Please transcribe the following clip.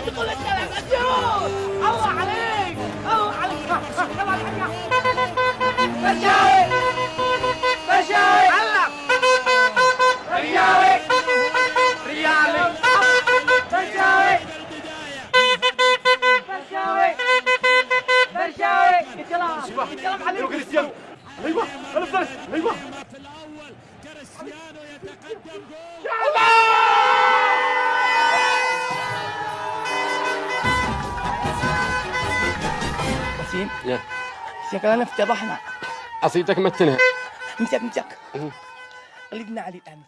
تقول الكلام أسيوط الله عليك الله عليك الحقيقة بشاوي بشاوي علق الكلام عليك كريستيانو أيوه أنا أيوه وسيم يا. شكلنا افتضحنا قصيدتك متنها. امسك امسك قلبنا علي الآن